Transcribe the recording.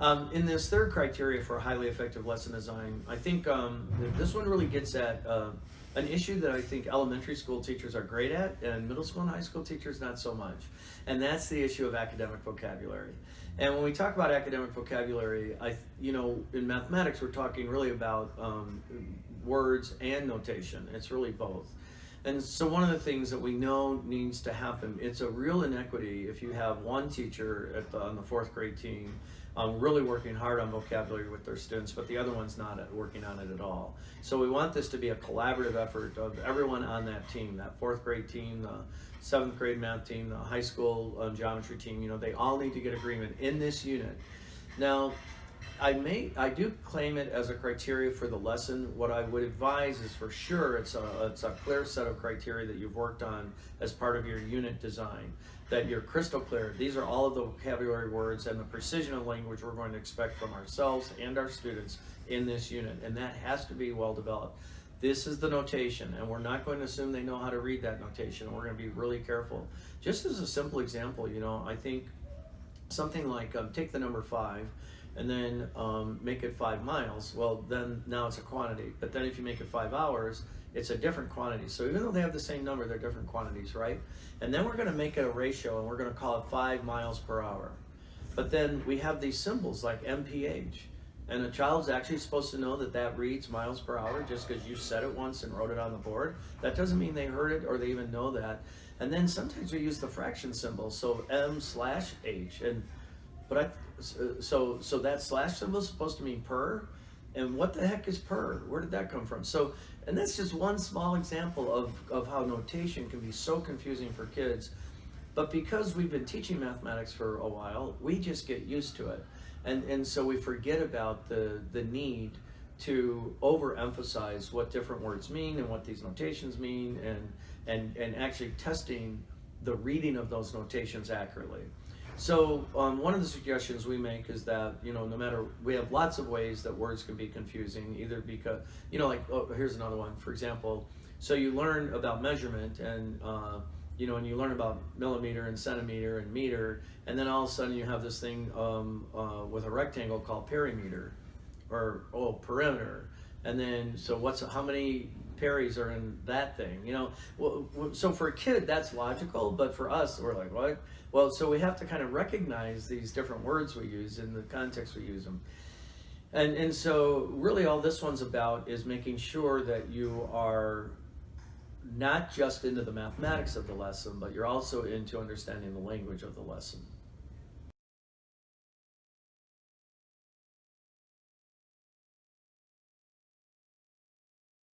Um, in this third criteria for highly effective lesson design, I think um, this one really gets at uh, an issue that I think elementary school teachers are great at, and middle school and high school teachers not so much. And that's the issue of academic vocabulary. And when we talk about academic vocabulary, I, you know, in mathematics, we're talking really about um, words and notation. It's really both. And so one of the things that we know needs to happen, it's a real inequity if you have one teacher at the, on the fourth grade team um, really working hard on vocabulary with their students, but the other one's not working on it at all. So we want this to be a collaborative effort of everyone on that team, that fourth grade team, the seventh grade math team, the high school um, geometry team, you know, they all need to get agreement in this unit. Now, I may, I do claim it as a criteria for the lesson. What I would advise is for sure it's a, it's a clear set of criteria that you've worked on as part of your unit design. That you're crystal clear. These are all of the vocabulary words and the precision of language we're going to expect from ourselves and our students in this unit, and that has to be well developed. This is the notation, and we're not going to assume they know how to read that notation. We're going to be really careful. Just as a simple example, you know, I think something like um, take the number five and then um, make it five miles, well, then now it's a quantity. But then if you make it five hours, it's a different quantity. So even though they have the same number, they're different quantities, right? And then we're going to make a ratio, and we're going to call it five miles per hour. But then we have these symbols like MPH. And a child's actually supposed to know that that reads miles per hour just because you said it once and wrote it on the board. That doesn't mean they heard it or they even know that. And then sometimes we use the fraction symbol, so M slash H. And but I uh, so so that slash symbol is supposed to mean per, and what the heck is per? Where did that come from? So and that's just one small example of of how notation can be so confusing for kids. But because we've been teaching mathematics for a while, we just get used to it. And, and so we forget about the, the need to overemphasize what different words mean and what these notations mean and, and, and actually testing the reading of those notations accurately. So um, one of the suggestions we make is that, you know, no matter, we have lots of ways that words can be confusing, either because, you know, like, oh, here's another one, for example, so you learn about measurement and, uh, you know, and you learn about millimeter and centimeter and meter, and then all of a sudden you have this thing um, uh, with a rectangle called perimeter, or oh perimeter, and then so what's how many peris are in that thing? You know, so for a kid that's logical, but for us we're like what? Well, so we have to kind of recognize these different words we use in the context we use them. And, and so really all this one's about is making sure that you are not just into the mathematics of the lesson, but you're also into understanding the language of the lesson.